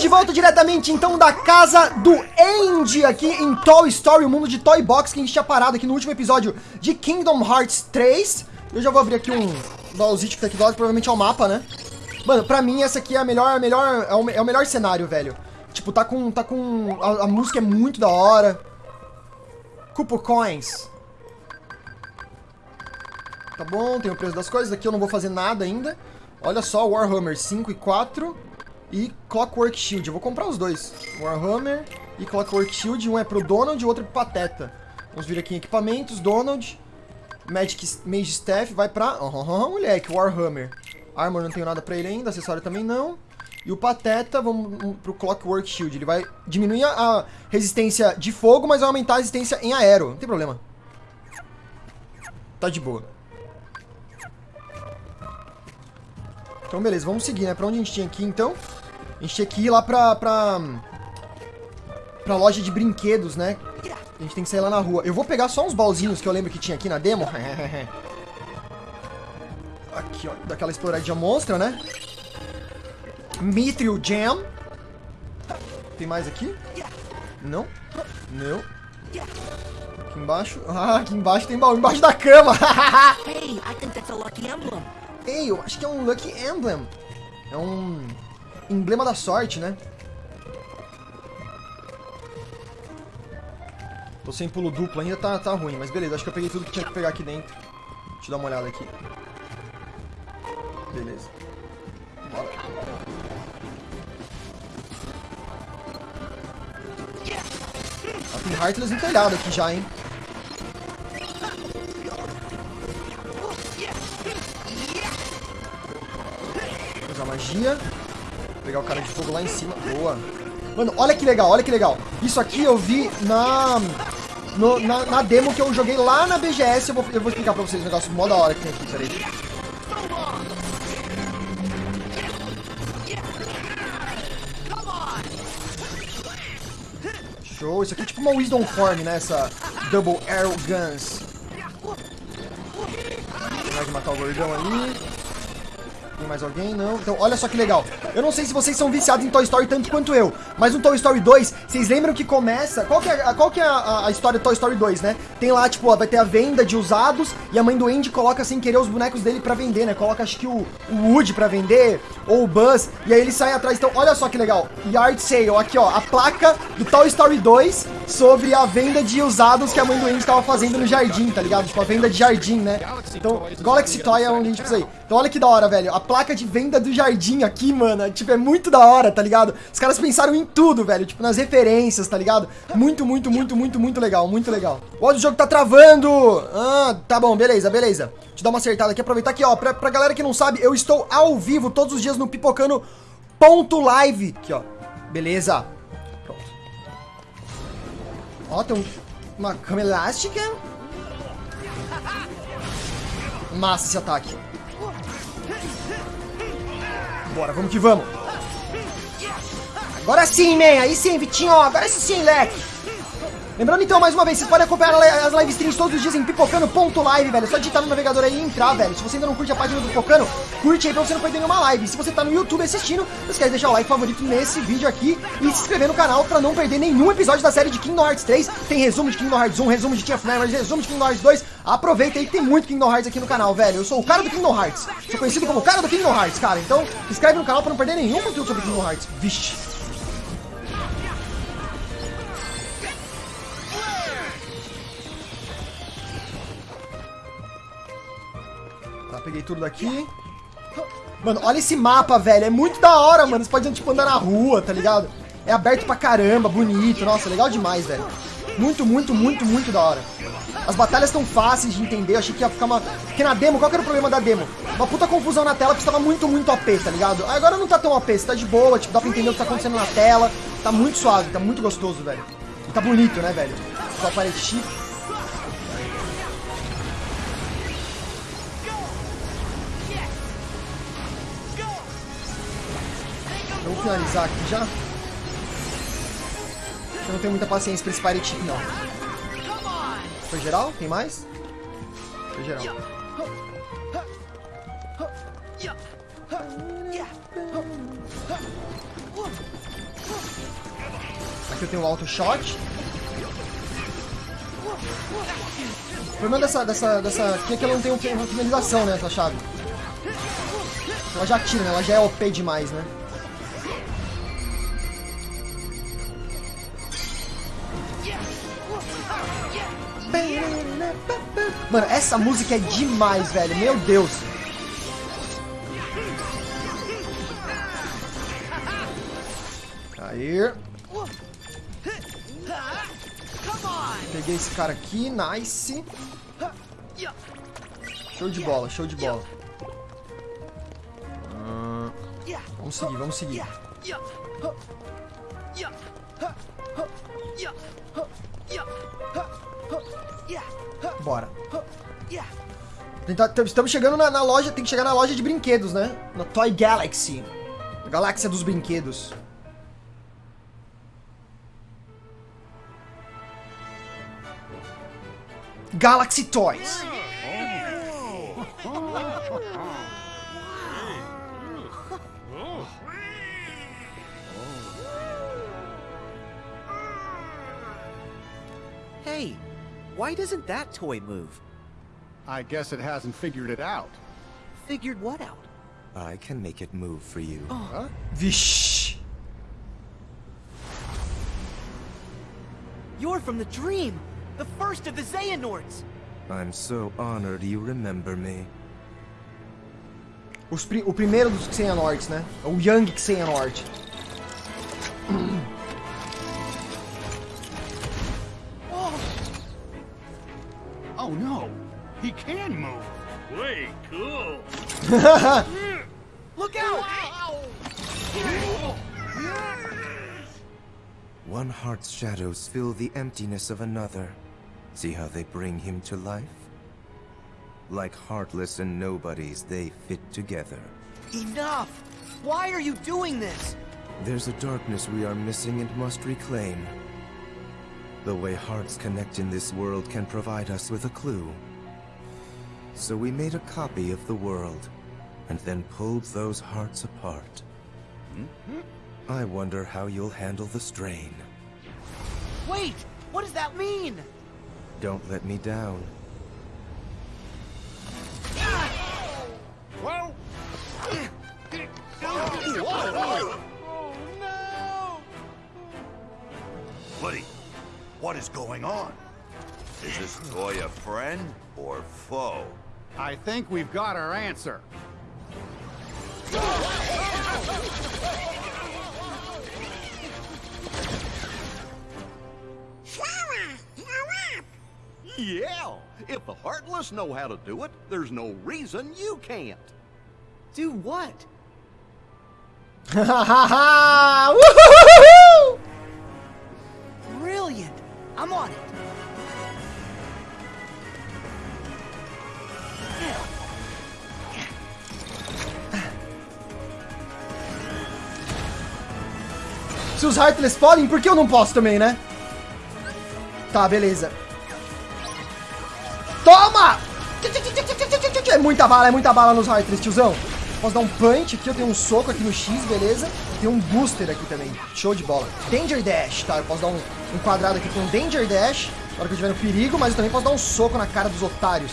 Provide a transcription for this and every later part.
Estamos de volta diretamente, então, da casa do Andy aqui em Toy Story, o mundo de Toy Box, que a gente tinha parado aqui no último episódio de Kingdom Hearts 3. Eu já vou abrir aqui um baúzito que tá aqui do lado, provavelmente é o mapa, né? Mano, pra mim essa aqui é a melhor, a melhor, é o, é o melhor cenário, velho. Tipo, tá com, tá com, a, a música é muito da hora. Cupo Coins. Tá bom, tem o preço das coisas, aqui eu não vou fazer nada ainda. Olha só, Warhammer 5 e 4 e Clockwork Shield. Eu vou comprar os dois. Warhammer e Clockwork Shield. Um é pro Donald e o outro é pro Pateta. Vamos vir aqui em equipamentos. Donald. Magic Mage Staff vai pra... Oh, moleque, Warhammer. Armor não tenho nada pra ele ainda. Acessório também não. E o Pateta, vamos pro Clockwork Shield. Ele vai diminuir a resistência de fogo, mas vai aumentar a resistência em aero. Não tem problema. Tá de boa. Então, beleza, vamos seguir, né? Pra onde a gente tinha aqui, então? A gente tinha que ir lá pra... pra... Pra loja de brinquedos, né? A gente tem que sair lá na rua. Eu vou pegar só uns balzinhos que eu lembro que tinha aqui na demo. aqui, ó. Daquela exploradinha monstra, né? Mithril Jam. Tem mais aqui? Não. Não. Aqui embaixo. Ah, aqui embaixo tem baú. Embaixo da cama. Hey, I think that's a lucky emblem. Ei, eu acho que é um Lucky Emblem. É um emblema da sorte, né? Tô sem pulo duplo ainda, tá, tá ruim. Mas beleza, acho que eu peguei tudo que tinha que pegar aqui dentro. Deixa eu dar uma olhada aqui. Beleza. Bora. Ah, tem Heartless no telhado aqui já, hein? Usar magia. Pegar o cara de fogo lá em cima. Boa. Mano, olha que legal, olha que legal. Isso aqui eu vi na... no- na, na demo que eu joguei lá na BGS. Eu vou, eu vou explicar pra vocês o negócio mó da hora que tem aqui, peraí. Show. Isso aqui é tipo uma Wisdom Form, né? Essa Double Arrow Guns. Vai matar o gordão ali. Tem mais alguém? Não. Então, olha só que legal. Eu não sei se vocês são viciados em Toy Story tanto quanto eu, mas no Toy Story 2, vocês lembram que começa... Qual que é, a- qual que é a, a história do Toy Story 2, né? Tem lá, tipo, ó, vai ter a venda de usados e a mãe do Andy coloca sem querer os bonecos dele pra vender, né? Coloca, acho que o, o Woody pra vender, ou o Buzz, e aí eles saem atrás. Então, olha só que legal. Yard Sale, aqui, ó, a placa do Toy Story 2 sobre a venda de usados que a mãe do Andy tava fazendo no jardim, tá ligado? Tipo, a venda de jardim, né? Então, Galaxy Toy é onde a gente precisa ir. Então, olha que da hora, velho. A placa de venda do jardim aqui, mano, tipo, é muito da hora, tá ligado? Os caras pensaram em tudo, velho. Tipo, nas referências, tá ligado? Muito, muito, muito, muito, muito legal, muito legal. Olha, o jogo tá travando! Ah, tá bom, beleza, beleza. Deixa eu dar uma acertada aqui, aproveitar aqui, ó. Pra, pra galera que não sabe, eu estou ao vivo todos os dias no Pipocano ponto live. Aqui, ó. Beleza. Ó, tem um- uma cama elástica. Massa esse ataque. Bora, vamos que vamos. Agora sim, man. Aí sim, Vitinho. Agora sim, leque. Lembrando então, mais uma vez, vocês podem acompanhar as live streams todos os dias em pipocano.live, velho. É só digitar no navegador aí e entrar, velho. Se você ainda não curte a página do Pipocano, curte aí pra você não perder nenhuma live. Se você tá no YouTube assistindo, não esquece de deixar o like favorito nesse vídeo aqui e se inscrever no canal pra não perder nenhum episódio da série de Kingdom Hearts 3. Tem resumo de Kingdom Hearts 1, resumo de Teen of resumo de Kingdom Hearts 2. Aproveita aí que tem muito Kingdom Hearts aqui no canal, velho. Eu sou o cara do Kingdom Hearts. Sou conhecido como o cara do Kingdom Hearts, cara. Então, se inscreve no canal pra não perder nenhum conteúdo sobre Kingdom Hearts. Vixe. Peguei tudo daqui. Mano, olha esse mapa, velho. É muito da hora, mano. Você pode, tipo, andar na rua, tá ligado? É aberto pra caramba, bonito. Nossa, legal demais, velho. Muito, muito, muito, muito da hora. As batalhas estão fáceis de entender. Eu achei que ia ficar uma... Porque na demo, qual que era o problema da demo? Uma puta confusão na tela, porque estava muito, muito OP, tá ligado? Agora não tá tão OP, você tá de boa, tipo, dá pra entender o que tá acontecendo na tela. Tá muito suave, tá muito gostoso, velho. E tá bonito, né, velho? Só aparece finalizar aqui já. Eu não tenho muita paciência pra esse Pirate Chip, não. Foi geral? Tem mais? Foi geral. Aqui eu tenho o auto shot. O problema dessa, dessa, dessa aqui é que ela não tem uma finalização, né, essa chave. Ela já tira, né? Ela já é OP demais, né? Mano, essa música é demais, velho. Meu Deus. Aí. Peguei esse cara aqui, nice. Show de bola, show de bola. Ah, vamos seguir, vamos seguir. Bora. Estamos chegando na, na, loja, tem que chegar na loja de brinquedos, né? Na Toy Galaxy. Galáxia dos brinquedos. Galaxy Toys. Hey, why doesn't that toy move? I guess it hasn't figured it out. Figured what out? I can make it move for you. Oh. Huh? Vish. You're from the dream! The first of the Xehanorts! I'm so honored you remember me. Os pri o primeiro dos Xehanorts, né? O Young Xehanort. Look out! One heart's shadows fill the emptiness of another. See how they bring him to life? Like heartless and nobodies, they fit together. Enough! Why are you doing this? There's a darkness we are missing and must reclaim. The way hearts connect in this world can provide us with a clue. So we made a copy of the world, and then pulled those hearts apart. Mm-hmm. I wonder how you'll handle the strain. Wait! What does that mean? Don't let me down. Well, Buddy, what is going on? Is this toy a friend or foe? I think we've got our answer. Yeah, if the Heartless know how to do it, there's no reason you can't. Do what? Ha ha Woohoo! Brilliant! I'm on it! Se os Heartless podem, por que eu não posso também, né? Tá, beleza. Toma! É muita bala, é muita bala nos Heartless, tiozão. Posso dar um punch aqui, eu tenho um soco aqui no X, beleza. Tem um booster aqui também, show de bola. Danger Dash, tá? Eu posso dar um, um quadrado aqui com Danger Dash, na hora que eu estiver no perigo, mas eu também posso dar um soco na cara dos otários.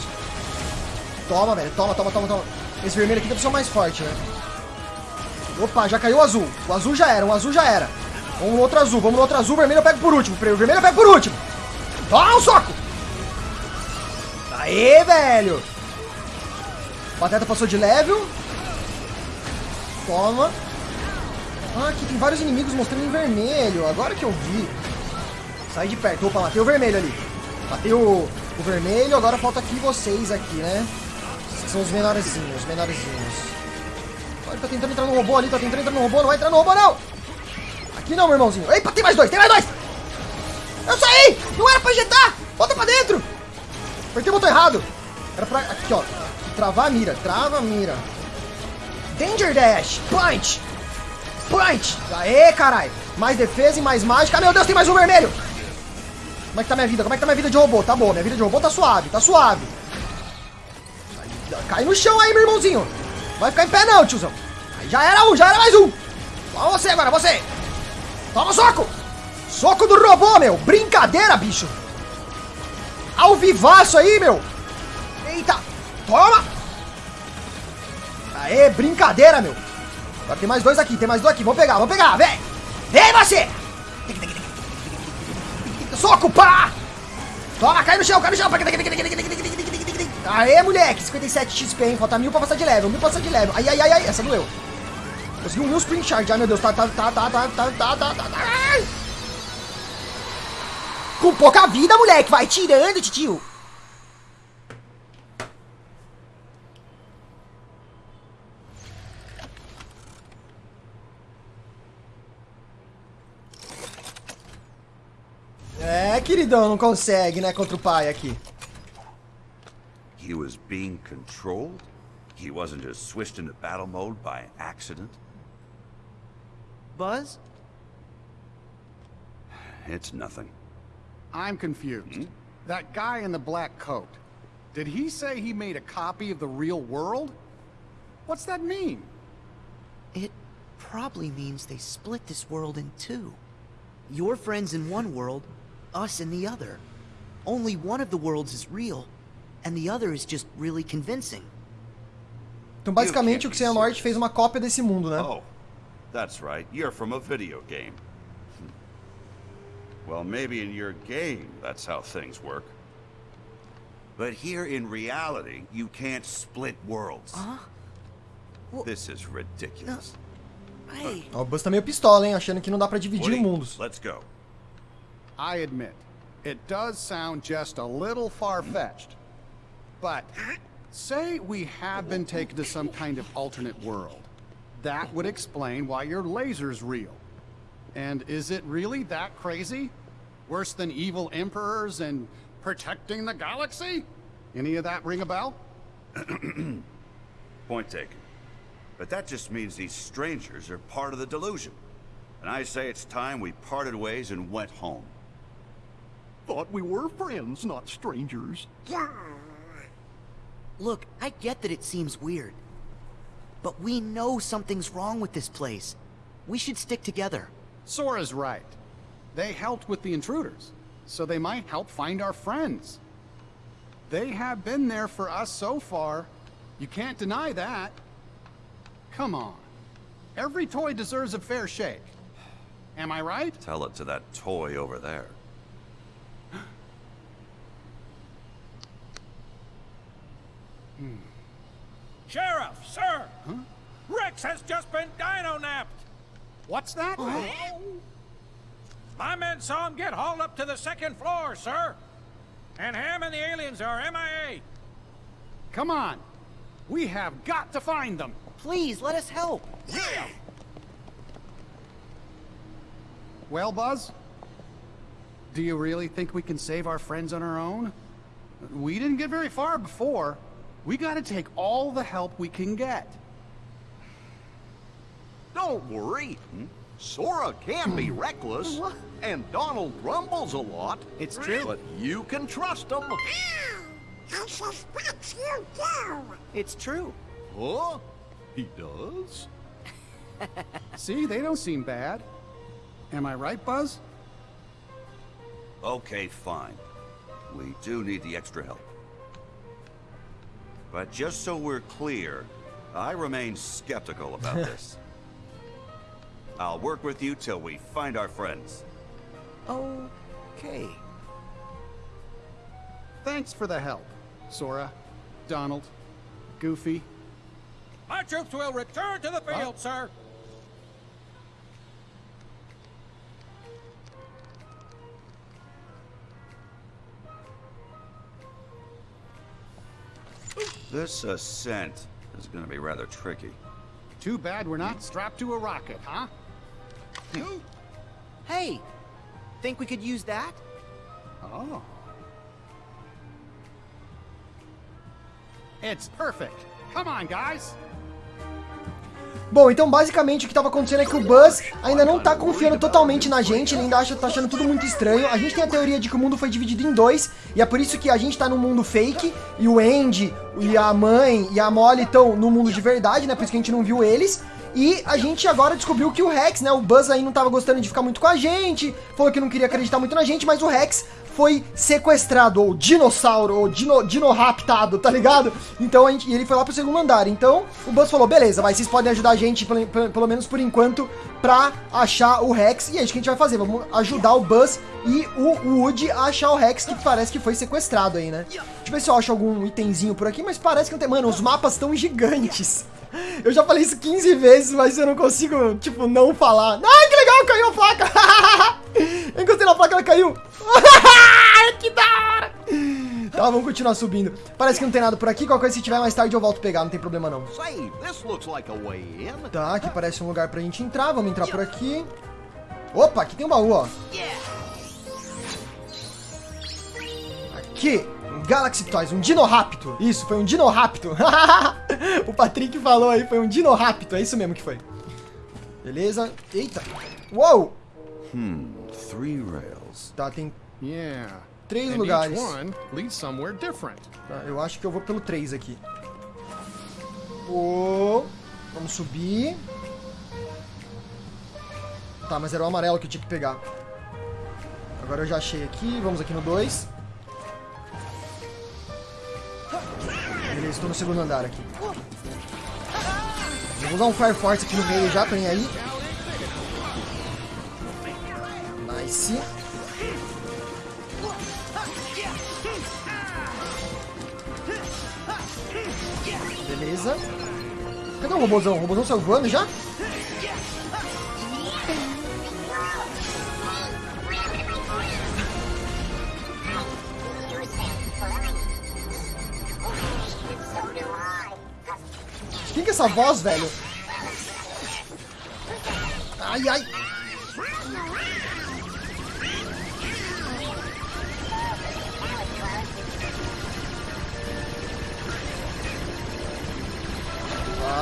Toma, velho, toma, toma, toma, toma. Esse vermelho aqui deve ser o mais forte, né? Opa, já caiu o azul. O azul já era, o azul já era. Vamos no outro azul, vamos no outro azul, vermelho eu pego por último. Vermelho eu pego por último. Toma um soco! Aê, velho! Pateta passou de level. Toma. Ah, aqui tem vários inimigos mostrando em vermelho. Agora que eu vi. Sai de perto. Opa, matei o vermelho ali. Matei o, o vermelho. Agora falta aqui vocês aqui, né? São os menorzinhos, os menorzinhos. Olha, tá tentando entrar no robô ali. Tá tentando entrar no robô. Não vai entrar no robô, não. Aqui não, meu irmãozinho. Epa, tem mais dois. Tem mais dois. Eu saí! Não era pra injetar! Volta pra dentro! Apertei o botão errado. Era pra... Aqui, ó. Travar a mira. Trava a mira. Danger Dash. Punch. Punch. Aê, caralho. Mais defesa e mais mágica. Ah, meu Deus, tem mais um vermelho. Como é que tá minha vida? Como é que tá minha vida de robô? Tá boa. Minha vida de robô tá suave. Tá suave. Cai no chão aí, meu irmãozinho. Vai ficar em pé não, tiozão. Aí já era um. Já era mais um. Toma você agora, você. Toma soco. Soco do robô, meu! Brincadeira, bicho! Ao vivaço aí, meu! Eita! Toma! Aê, brincadeira, meu! Agora tem mais dois aqui, tem mais dois aqui. Vamos pegar, vamos pegar, vem! Vem você! Soco, pá! Toma, cai no chão, cai no chão! Aê, moleque! 57 XP, hein? Falta mil pra passar de level, mil pra passar de level. Ai, ai, ai, ai, essa doeu. Consegui um Spring Charge. Ai, meu Deus, tá, tá, tá, tá, tá, tá, tá, tá, tá, tá. Com pouca vida, moleque! Vai tirando, titio! É, queridão, não consegue, né, contra o pai aqui. He was being controlled? He wasn't just switched into battle mode by accident? Buzz? It's nothing. I'm confused. Hmm? That guy in the black coat, did he say he made a copy of the real world? What's that mean? It probably means they split this world in two. Your friends in one world, us in the other. Only one of the worlds is real, and the other is just really convincing. Então, basicamente, o Xehanort fez uma cópia desse mundo, né? Oh, that's right. You're from a video game. Well, maybe in your game, that's how things work. But here in reality, you can't split worlds. Huh? Well- This is ridiculous. Hey, Ó, o Buzz tá meio pistola, hein? Achando que não dá pra dividir Woody, mundos. let's go. I admit, it does sound just a little far-fetched. But, say we have been taken to some kind of alternate world. That would explain why your laser's real. And is it really that crazy? Worse than evil emperors and protecting the galaxy? Any of that ring a bell? Point taken. But that just means these strangers are part of the delusion. And I say it's time we parted ways and went home. Thought we were friends, not strangers. look, I get that it seems weird. But we know something's wrong with this place. We should stick together. Sora's right. They helped with the intruders, so they might help find our friends. They have been there for us so far. You can't deny that. Come on. Every toy deserves a fair shake. Am I right? Tell it to that toy over there. hmm. Sheriff, sir! Rex has just been dino-napped! What's that? My men saw him get hauled up to the second floor, sir! And Ham and the aliens are MIA! Come on. We have got to find them. Please, let us help. Yeah. Well, Buzz? Do you really think we can save our friends on our own? We didn't get very far before. We gotta take all the help we can get. Don't worry. Sora can be reckless, and Donald grumbles a lot. It's true. But you can trust him. I suspect you do. It's true. Huh? He does? See, they don't seem bad. Am I right, Buzz? Okay, fine. We do need the extra help. But just so we're clear, I remain skeptical about this. I'll work with you till we find our friends. Okay. Thanks for the help, Sora, Donald, Goofy. My troops will return to the field, sir! This ascent is gonna be rather tricky. Too bad we're not strapped to a rocket, huh? Hey, think we could use that? Oh. It's perfect. Come on, guys. Bom, então basicamente o que tava acontecendo é que o Buzz ainda não tá confiando totalmente na gente, ele ainda acha, tá achando tudo muito estranho. A gente tem a teoria de que o mundo foi dividido em dois, e é por isso que a gente tá num mundo fake, e o Andy, e a mãe, e a Molly estão no mundo de verdade, né? Por isso que a gente não viu eles. E a gente agora descobriu que o Rex, né? O Buzz aí não tava gostando de ficar muito com a gente, falou que não queria acreditar muito na gente, mas o Rex foi sequestrado, ou dinossauro, ou dino, dinoraptado, tá ligado? Então a gente, ele foi lá pro segundo andar. Então o Buzz falou: beleza, mas vocês podem ajudar a gente, pelo, pelo, pelo menos por enquanto, pra achar o Rex. E é isso que a gente vai fazer. Vamos ajudar o Buzz e o Woody a achar o Rex, que parece que foi sequestrado aí, né? Deixa eu ver se eu acho algum itemzinho por aqui, mas parece que não tem. Mano, os mapas estão gigantes. Eu já falei isso 15 vezes, mas eu não consigo, tipo, não falar. Ai, que legal, caiu a placa! eu encostei na placa, ela caiu. Que da hora! Tá, vamos continuar subindo. Parece que não tem nada por aqui. Qualquer coisa, se tiver mais tarde, eu volto pegar. Não tem problema, não. Tá, aqui parece um lugar pra gente entrar. Vamos entrar por aqui. Opa, aqui tem um baú, ó. Aqui, um Galaxy Toys, um Dinoraptor. Isso, foi um Dinoraptor. o Patrick falou aí, foi um Dinoraptor. É isso mesmo que foi. Beleza. Eita. Uou! Hmm, three rails. Tá, tem Yeah. três and lugares. Tá, eu acho que eu vou pelo 3 aqui. Ô, vamos subir. Tá, mas era o amarelo que eu tinha que pegar. Agora eu já achei aqui. Vamos aqui no 2. Beleza, estou no segundo andar aqui. Eu vou usar um Fire Force aqui no meio já, tô nem aí. Nice. Cadê o robôzão? O robôzão saiu voando já? Quem que é essa voz, velho? Ai, ai.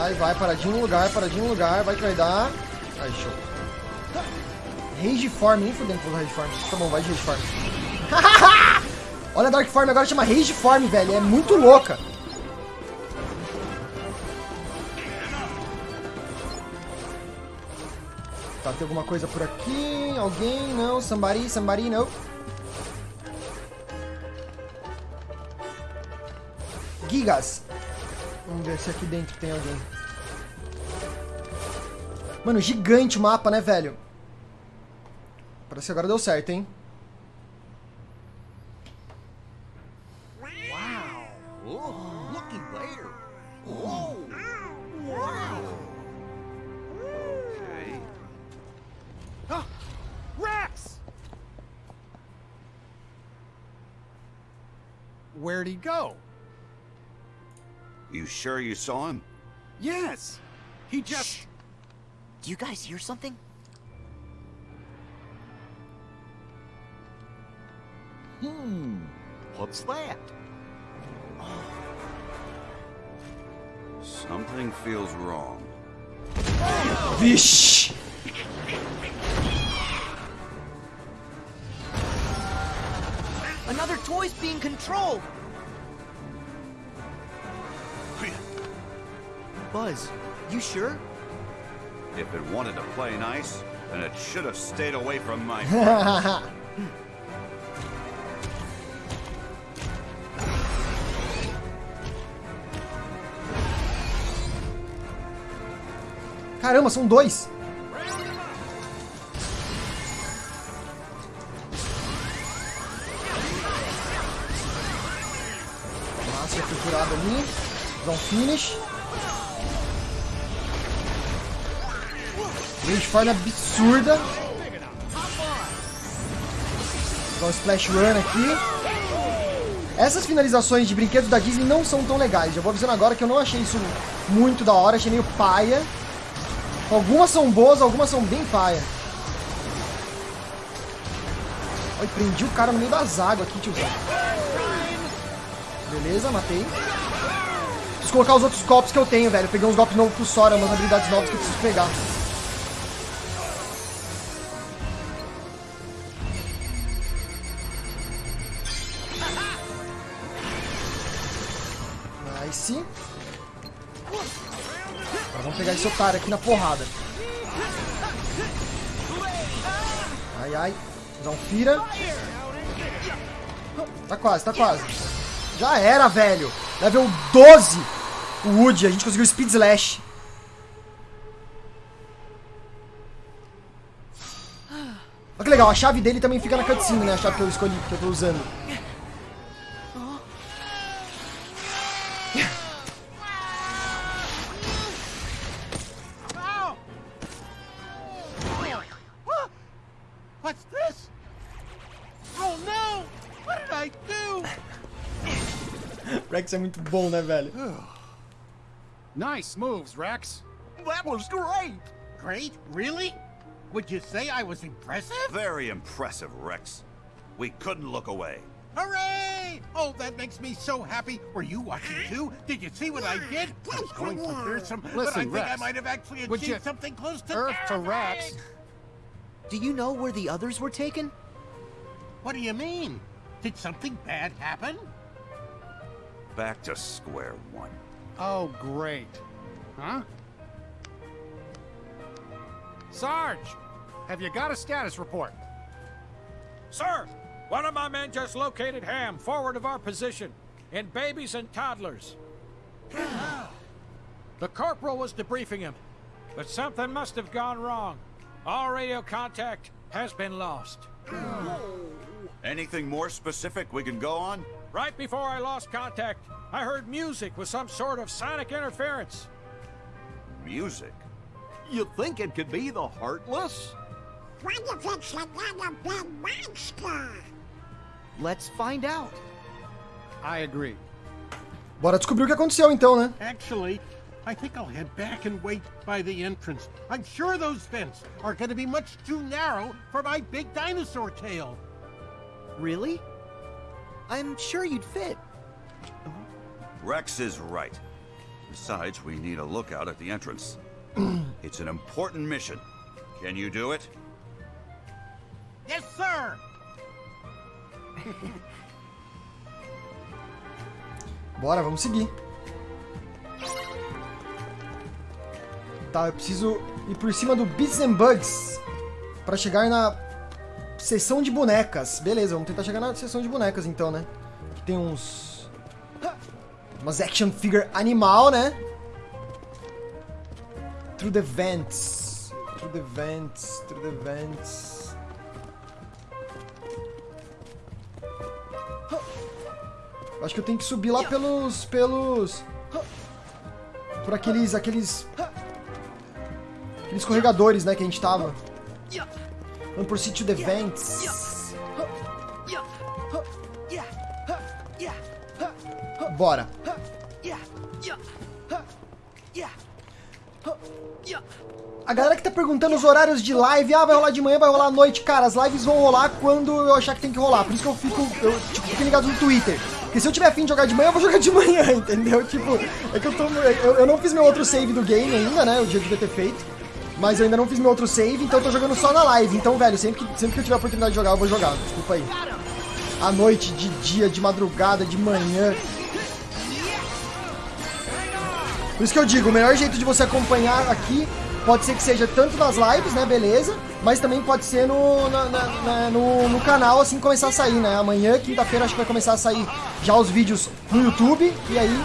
Vai, vai, paradinho no lugar, paradinho no lugar, vai que vai dar. Aí, show. Rage Form, nem fudendo usar Rage Form. Tá bom, vai de Rage Form. Olha a Dark Form agora chama Rage Form, velho. É muito louca. Tá, tem alguma coisa por aqui? Alguém? Não. Somebody, somebody, não. Gigas. Vamos ver se aqui dentro tem alguém. Mano, gigante o mapa, né, velho? Parece que agora deu certo, hein? Oh! Where'd he go? You sure you saw him? Yes. He just. Do you guys hear something? Hmm. What's that? Something feels wrong. Vish! Another toy's being controlled! Buzz, you sure? If it wanted to play nice, then it should have stayed away from my. Caramba, são dois. Massa, foi curado ali. Dá um finish. Rage forma absurda. Dá um splash run aqui. Essas finalizações de brinquedos da Disney não são tão legais. Já vou avisando agora que eu não achei isso muito da hora, achei meio paia. Algumas são boas, algumas são bem paia. Olha, prendi o cara no meio das águas aqui, tiozão. Beleza, matei. Preciso colocar os outros golpes que eu tenho, velho. Eu peguei uns golpes novos pro Sora, umas habilidades novas que eu preciso pegar. Esse otário aqui na porrada. Ai, ai. Usar um Fira. Tá quase, tá quase. Já era, velho. Level 12. O Woody, a gente conseguiu Speed Slash. Olha que legal, a chave dele também fica na cutscene, né? A chave que eu escolhi, que eu tô usando. Rex é muito bom, né, velho? Nice moves, Rex. That was great! Great? Really? Would you say I was impressive? Very impressive, Rex. We couldn't look away. Hooray! Oh, that makes me so happy. Were you watching too? Did you see what I did? I was going for fearsome, but I Listen, think I might have actually achieved you- something close to Earth to. Rex. Do you know where the others were taken? What do you mean? Did something bad happen? Back to square one. Oh, great. Huh? Sarge, have you got a status report? Sir, one of my men just located Ham forward of our position in babies and toddlers. the corporal was debriefing him, but something must have gone wrong. All radio contact has been lost. Anything more specific we can go on? Right before I lost contact, I heard music with some sort of sonic interference. Music. You think it could be the Heartless? What if it's another big monster? Let's find out. I agree. Bora descobrir o que aconteceu então, né? Actually, I think I'll head back and wait by the entrance. I'm sure those vents are going to be much too narrow for my big dinosaur tail. Really? I'm sure you'd fit. Rex is right. Besides, we need a lookout at the entrance. it's an important mission. Can you do it? Yes, sir! Bora, vamos seguir. Tá, eu preciso ir por cima do Beats and Bugs pra chegar na seção de bonecas. Beleza, vamos tentar chegar na seção de bonecas então, né? Aqui tem uns... Umas action figure animal, né? Through the vents. Through the vents. Through the vents. Acho que eu tenho que subir lá pelos. pelos. Por aqueles. aqueles. Aqueles escorregadores, né, que a gente tava. Vamos por Sítio The Vents. Bora. A galera que tá perguntando os horários de live, ah, vai rolar de manhã, vai rolar à noite. Cara, as lives vão rolar quando eu achar que tem que rolar. Por isso que eu fico, eu, tipo, fico ligado no Twitter. Porque se eu tiver fim de jogar de manhã, eu vou jogar de manhã, entendeu? Tipo, é que eu tô. Eu, eu não fiz meu outro save do game ainda, né? O dia devia ter feito. Mas eu ainda não fiz meu outro save, então eu tô jogando só na live. Então, velho, sempre que, sempre que eu tiver a oportunidade de jogar, eu vou jogar. Desculpa aí. À noite, de dia, de madrugada, de manhã. Por isso que eu digo, o melhor jeito de você acompanhar aqui pode ser que seja tanto nas lives, né, beleza? Mas também pode ser no, na- na- na- no, no canal, assim, começar a sair, né? Amanhã, quinta-feira, acho que vai começar a sair já os vídeos no YouTube. E aí,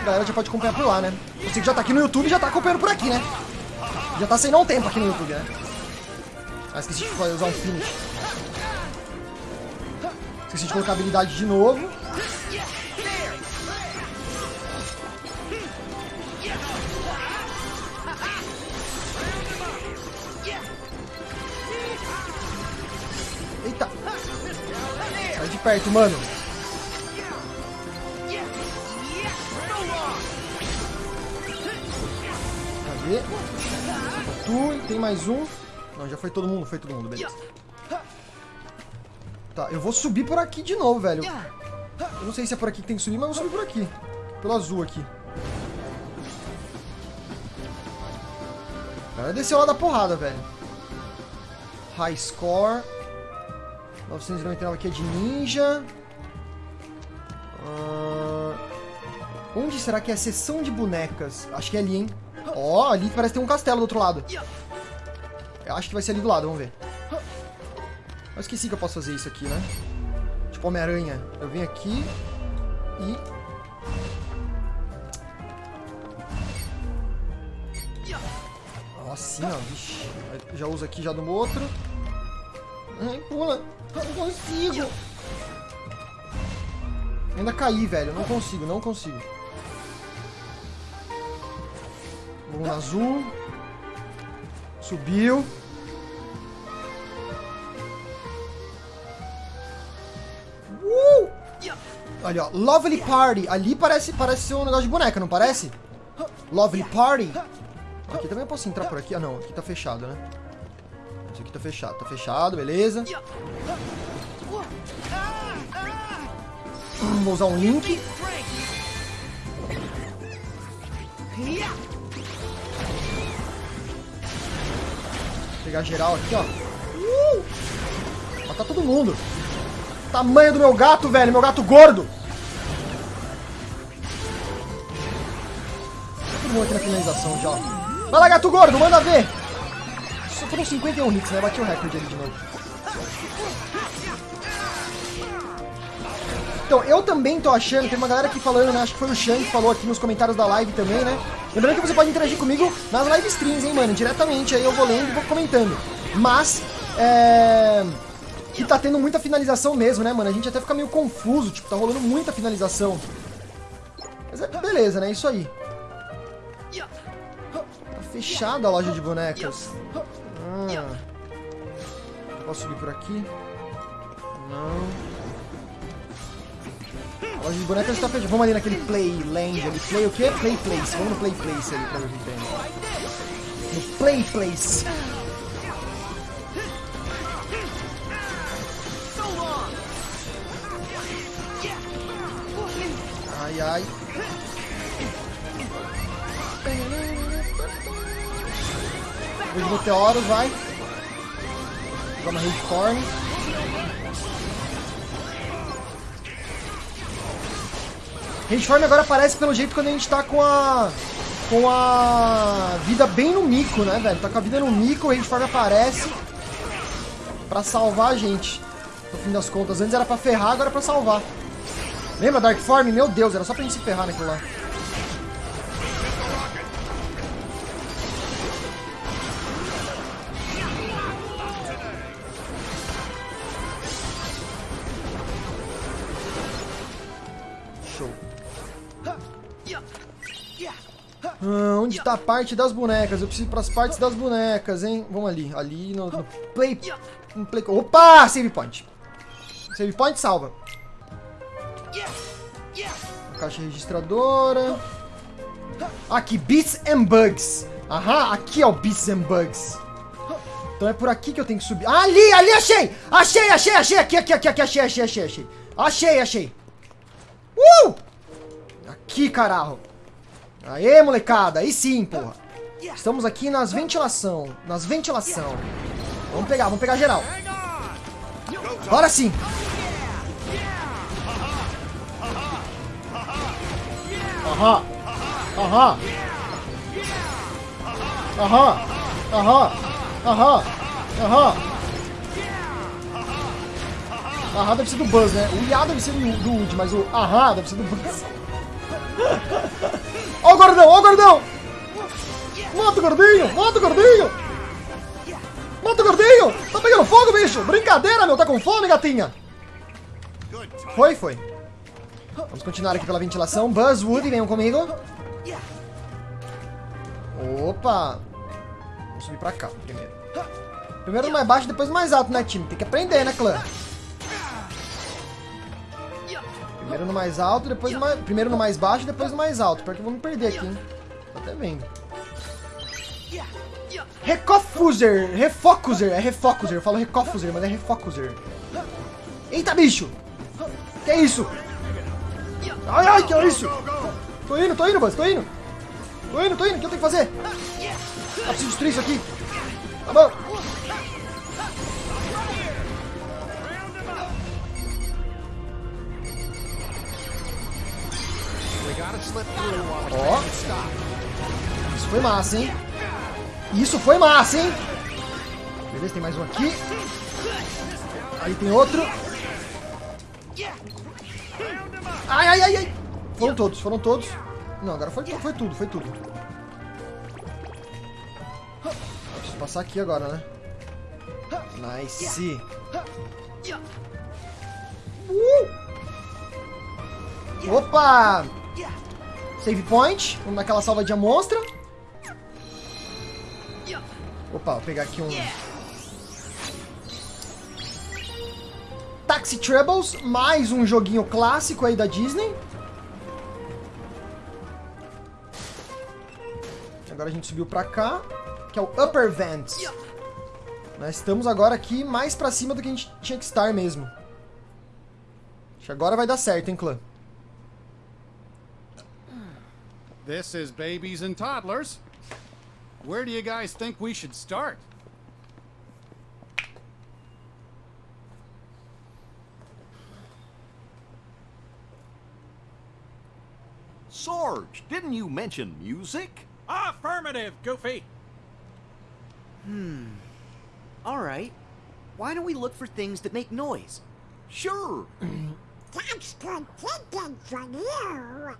a galera já pode acompanhar por lá, né? Você que já tá aqui no YouTube, já tá acompanhando por aqui, né? Já tá há um tempo aqui no YouTube, né? Ah, esqueci de usar um finish. Esqueci de colocar a habilidade de novo. Eita! Sai de perto, mano. Cadê? Tu, tem mais um. Não, já foi todo mundo, foi todo mundo, beleza. Tá, eu vou subir por aqui de novo, velho. Eu não sei se é por aqui que tem que subir, mas eu vou subir por aqui. Pelo azul aqui. Cara desceu lá da porrada, velho. High score. 999 aqui é de ninja. Ah, onde será que é a seção de bonecas? Acho que é ali, hein? Ó, ali parece ter um castelo do outro lado. Eu acho que vai ser ali do lado, vamos ver. Eu esqueci que eu posso fazer isso aqui, né? Tipo Homem-Aranha. Eu venho aqui e... Assim, ó. Vixe. Eu Já uso aqui já do outro. Ai, pula. Não consigo. Ainda caí, velho. Não consigo, não consigo. No azul. Subiu. Uh! Ali, ó. Lovely Party. Ali parece, parece ser um negócio de boneca, não parece? Lovely Party. Aqui também eu posso entrar por aqui. Ah, não. Aqui tá fechado, né? Isso aqui tá fechado. Tá fechado, beleza. Vou usar um link. Pegar geral aqui, ó. Uh! Matar todo mundo. Tamanho do meu gato, velho. Meu gato gordo. Tá todo mundo aqui na finalização já. Vai lá, gato gordo. Manda ver. Só foram 51 hits, né? Bati o recorde ali de novo. Então, eu também tô achando, tem uma galera aqui falando, né? Acho que foi o Shang que falou aqui nos comentários da live também, né? Lembrando que você pode interagir comigo nas live streams, hein, mano? Diretamente, aí eu vou lendo e vou comentando. Mas, é... Que tá tendo muita finalização mesmo, né, mano? A gente até fica meio confuso, tipo, tá rolando muita finalização. Mas é beleza, né? Isso aí. Tá fechada a loja de bonecas. Ah. Posso subir por aqui? Não. A loja de bonecas está fechada. Vamos ali naquele Playland ali. Play o quê? Play Place. Vamos no Play Place ali pra ver. No Play Place. Ai, ai. Os meteoros, vai. Jogar uma Rageform. Rageform agora aparece pelo jeito quando a gente tá com a... Com a vida bem no mico, né, velho? Tá com a vida no mico, o Rageform aparece pra salvar a gente. No fim das contas. Antes era pra ferrar, agora é pra salvar. Lembra Dark Form? Meu Deus, era só pra gente se ferrar naquilo lá. Onde tá a parte das bonecas? Eu preciso ir pras partes das bonecas, hein? Vamos ali. Ali no, no play, no play... Opa! Save point. Save point salva. Caixa registradora. Aqui, Beats and Bugs. Aham, aqui é o Beats and Bugs. Então é por aqui que eu tenho que subir. Ah, ali, ali, achei! Achei, achei, achei! Aqui, aqui, aqui, aqui, achei, achei, achei, achei. Achei, achei. Uh! Aqui, caralho. Aê, molecada. Aí sim, porra. Estamos aqui nas ventilação. Nas ventilação. Vamos pegar, vamos pegar geral. Agora sim. Aham. Aham. Aham. Aham. Aham. Aham. Aham deve ser do Buzz, né? O Iá deve ser do, do mas o Aham deve ser do Buzz. Ó o gordão, ó o gordão! Mata o gordinho, mata o gordinho! Mata o gordinho! Tá pegando fogo, bicho! Brincadeira, meu! Tá com fome, gatinha? Foi, foi. Vamos continuar aqui pela ventilação. Buzz, Woody, venham comigo. Opa! Vamos subir pra cá primeiro. Primeiro mais baixo, depois mais alto, né, time? Tem que aprender, né, clã? Primeiro no mais alto, depois no mais... Primeiro no mais baixo, depois no mais alto. Pior que eu vou me perder aqui, hein? Tô até vendo. Recofuser! Refocuser! É refocuser. Eu falo recofuser, mas é refocuser. Eita, bicho! Que é isso? Ai, ai, que é isso? Tô indo, tô indo, Buzz, tô indo. Tô indo, tô indo. O que eu tenho que fazer? Ah, preciso destruir isso aqui. Tá bom. Ó. Isso foi massa, hein? Isso foi massa, hein? Beleza, tem mais um aqui. Aí tem outro. Ai, ai, ai, ai. Foram todos, foram todos. Não, agora foi, foi tudo, foi tudo. Preciso passar aqui agora, né? Nice. Uh! Opa! Save point. Vamos naquela salvadinha monstra. Opa, vou pegar aqui um... Taxi Troubles, mais um joguinho clássico aí da Disney. Agora a gente subiu pra cá, que é o Upper Vents. Nós estamos agora aqui mais pra cima do que a gente tinha que estar mesmo. Acho que agora vai dar certo, hein, clã? This is babies and toddlers. Where do you guys think we should start? Sarge, didn't you mention music? Affirmative, Goofy. Hmm. All right. Why don't we look for things that make noise? Sure. That's good thinking from you.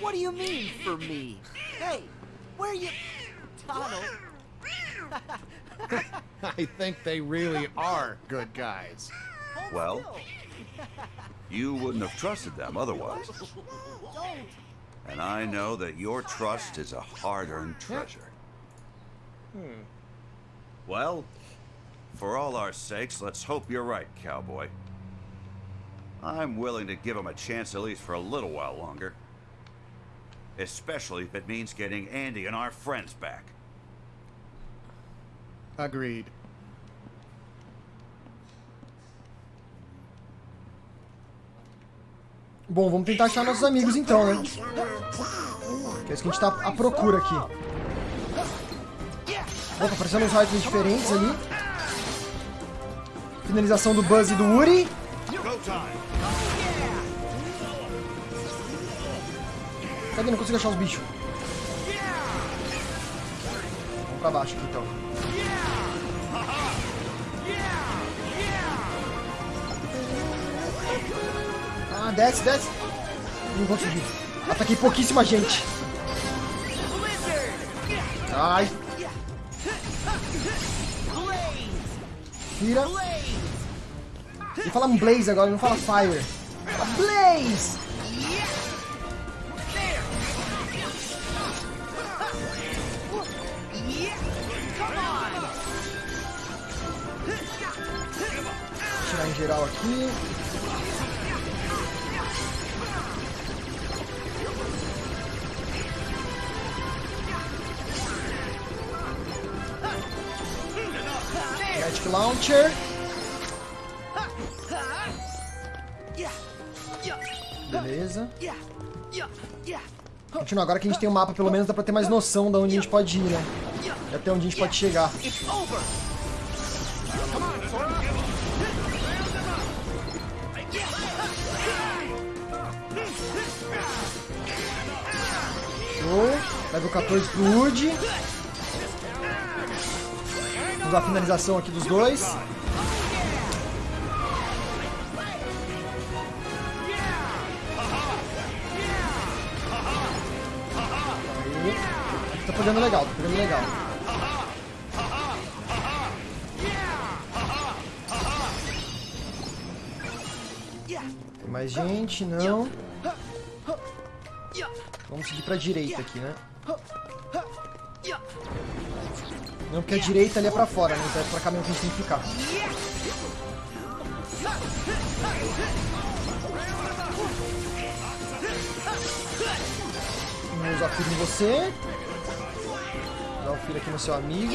What do you mean for me? Hey, where are you... Donald, I think they really are good guys. Well, you wouldn't have trusted them otherwise. And I know that your trust is a hard-earned treasure. Hmm. Well, for all our sakes, let's hope you're right, cowboy. I'm willing to give him a chance at least for a little while longer. Especially if it means getting Andy and our friends back. Agreed. Bom, vamos tentar achar nossos amigos então, né? Que é isso que a gente tá à procura aqui. Opa, aparecendo uns rifles diferentes ali. Finalização do Buzz e do Woody. Cadê? Não consigo achar os bichos. Vamos pra baixo aqui então. Ah, desce, desce. Não consegui. Ataquei pouquíssima gente. Ai. Tira. Ele fala um Blaze agora, não fala Fire. Fala Blaze! Continua, agora que a gente tem o mapa, pelo menos dá pra ter mais noção de onde a gente pode ir, né? E até onde a gente pode chegar. Show. Level 14 pro Woody. Vamos a finalização aqui dos dois. Pegando legal, tá pegando legal. Tem mais gente? Não. Vamos seguir pra direita aqui, né? Não, porque a direita ali é pra fora, né? Então é pra cá mesmo que a gente tem que ficar. Vamos usar filho em você. Aqui no seu amigo.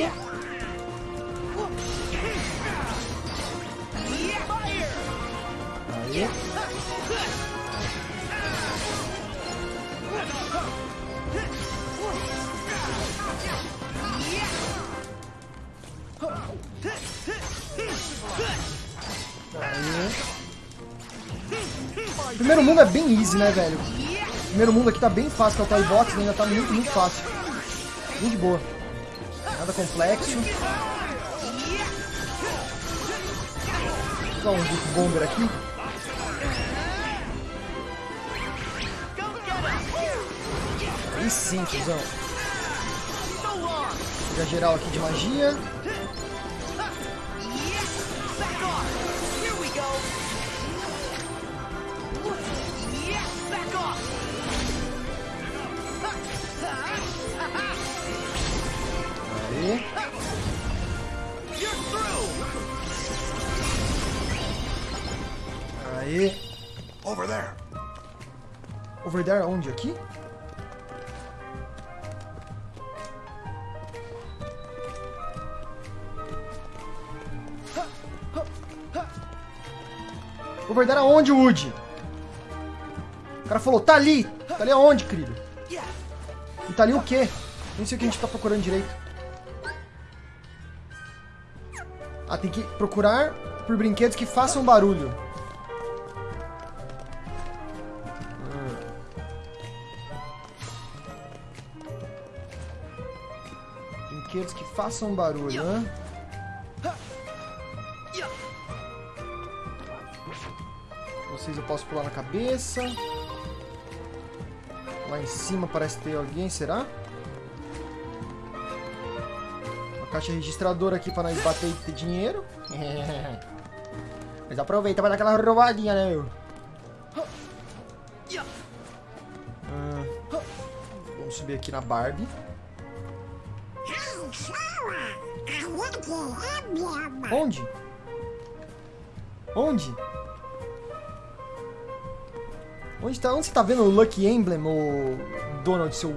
Aí. Aí. Primeiro mundo é bem easy, né, velho? primeiro mundo aqui tá bem fácil, é o Toy Box, ainda tá muito, muito fácil. Muito boa. Nada complexo. Vou dar um Juke Bomber aqui. Aí sim, tiozão. Pegar geral aqui de magia. Aí. Over there. Over there onde? Aqui? Over there aonde, Woody? O cara falou, tá ali. Tá ali aonde, querido? E tá ali o quê? Nem sei o que a gente tá procurando direito. Ah, tem que procurar por brinquedos que façam barulho. Brinquedos que façam barulho, né? Vocês eu posso pular na cabeça. Lá em cima parece ter alguém, será? Uma caixa registradora aqui pra nós bater e ter dinheiro. Mas aproveita pra dar aquela roubadinha, né, meu? Ah, vamos subir aqui na Barbie. Onde? Onde? Onde, tá, onde você tá vendo o Lucky Emblem, o Donald, seu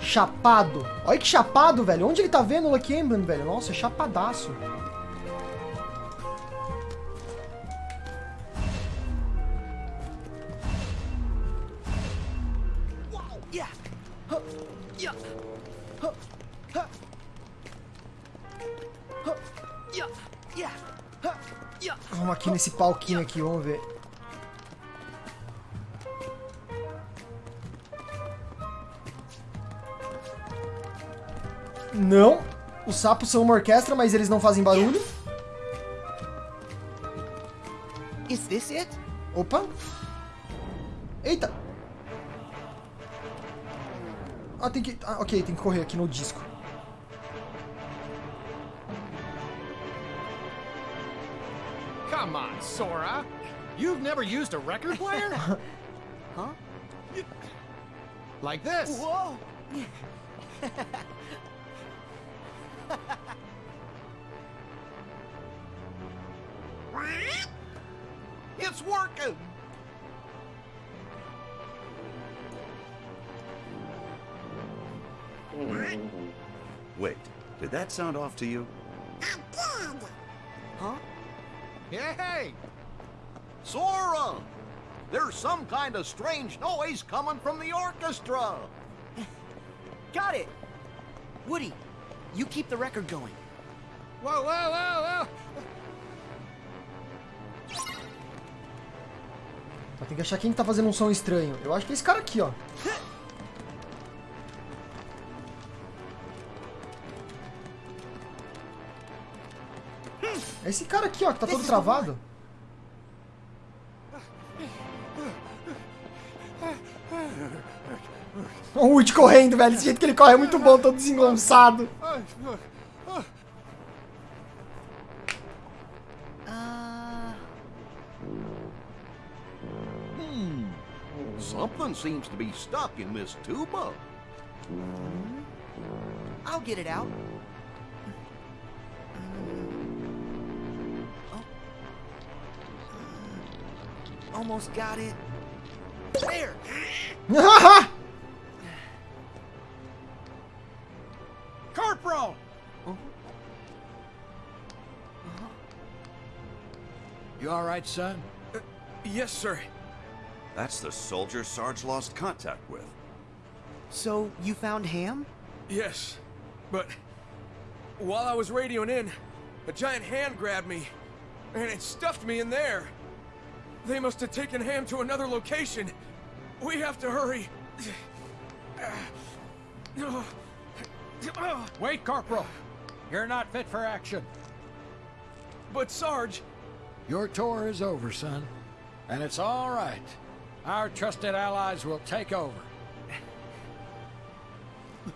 chapado? Olha que chapado, velho. Onde ele tá vendo o Lucky Emblem, velho? Nossa, chapadaço. Nesse palquinho aqui, vamos ver. Não. Os sapos são uma orquestra, mas eles não fazem barulho. Is this it? Opa. Eita. Ah, tem que... Ah, ok, tem que correr aqui no disco. Sora. You've never used a record player? Huh? like this. Whoa! It's working! Wait, did that sound off to you? I did. Huh? Hey! Sora! There's some kind of strange noise coming from the orchestra! Got it! Woody, you keep the record going. Whoa, whoa, whoa, whoa! Tem que achar quem tá fazendo um som estranho. Eu acho que é esse cara aqui, ó. É esse cara aqui, ó, que tá todo travado. O Woody correndo, velho. Esse jeito que ele corre é muito bom, todo desengonçado. Uh, Something seems to be stuck in this tuba. I'll get it out. Oh. Almost got it. There! You all right, son? Uh, yes, sir. That's the soldier Sarge lost contact with. So, you found Ham? Yes. But while I was radioing in, a giant hand grabbed me, and it stuffed me in there. They must have taken Ham to another location. We have to hurry. Wait, Corporal. You're not fit for action. But Sarge, Your tour is over, son. And it's all right. Our trusted allies will take over.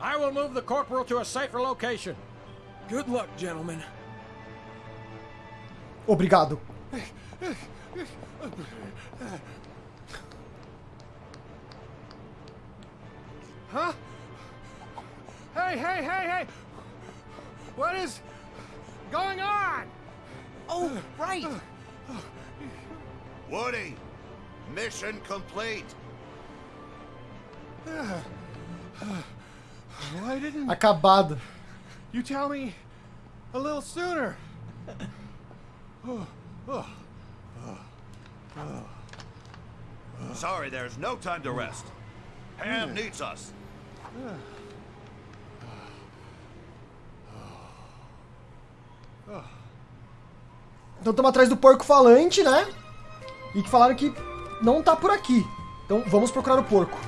I will move the corporal to a safer location. good luck, gentlemen. Obrigado. Huh? Hey, hey, hey, hey! What is going on? Oh, right! Woody, mission complete. Why didn't Acabado. you tell me a little sooner? Sorry, there's no time to rest. Ham needs us. Então estamos atrás do porco falante, né? E que falaram que não tá por aqui. Então vamos procurar o porco.